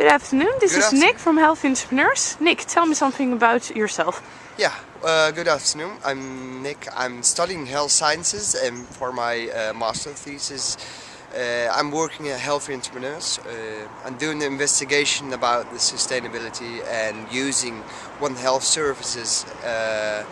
Good afternoon, this Good is afternoon. Nick from Health Entrepreneurs. Nick, tell me something about yourself. Yeah, uh, good afternoon. I'm Nick. I'm studying health sciences and for my uh, master thesis uh, I'm working at Healthy Entrepreneurs. Uh, I'm doing the investigation about the sustainability and using One Health Services uh,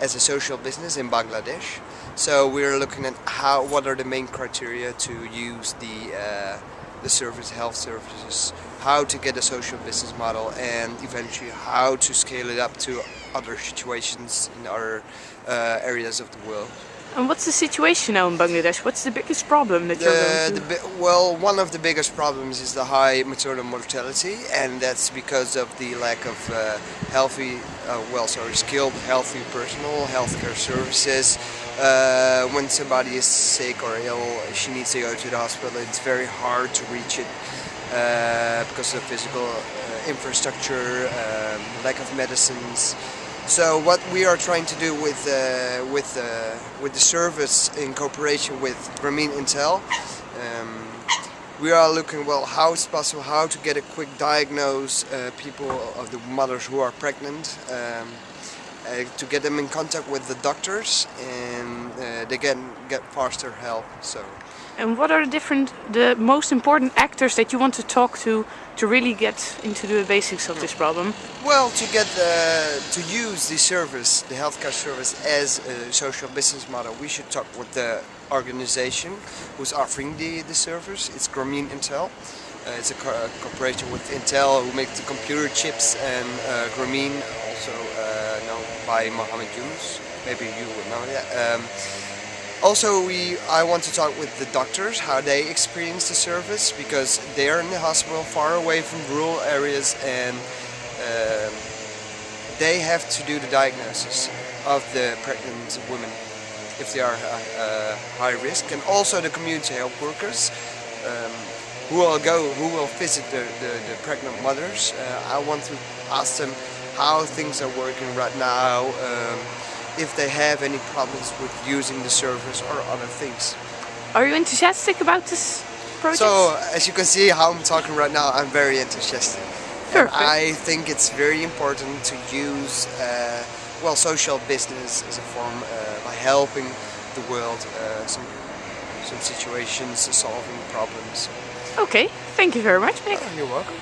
as a social business in Bangladesh. So we're looking at how what are the main criteria to use the uh, the service health services, how to get a social business model, and eventually how to scale it up to other situations in other uh, areas of the world. And what's the situation now in Bangladesh? What's the biggest problem that you're The, going the, to? well, one of the biggest problems is the high maternal mortality, and that's because of the lack of uh, healthy, uh, well, sorry, skilled, healthy personal healthcare services. Uh, when somebody is sick or ill, she needs to go to the hospital. It's very hard to reach it uh, because of physical uh, infrastructure, um, lack of medicines. So what we are trying to do with uh, with uh, with the service in cooperation with Grameen Intel, um, we are looking well how it's possible how to get a quick diagnose uh, people of the mothers who are pregnant. Um, uh, to get them in contact with the doctors and uh, they can get faster help. So And what are the different, the most important actors that you want to talk to to really get into the basics of this problem? Well, to get uh, to use the service, the healthcare service, as a social business model, we should talk with the organization who's offering the, the service. It's Grameen Intel. Uh, it's a co- cooperation with Intel who make the computer chips and uh, Grameen, also uh, known by Mohammed Yunus. Maybe you would know that. Um, also, we I want to talk with the doctors how they experience the service because they're in the hospital far away from rural areas and um, they have to do the diagnosis of the pregnant women if they are uh, uh, high risk and also the community health workers um, who will go who will visit the, the, the pregnant mothers. Uh, I want to ask them how things are working right now um, if they have any problems with using the service or other things. Are you enthusiastic about this project? so as you can see how I'm talking right now I'm very enthusiastic. And I think it's very important to use uh, well social business as a form uh, by helping the world uh, some some situations solving problems. Okay, thank you very much, Nick. you're welcome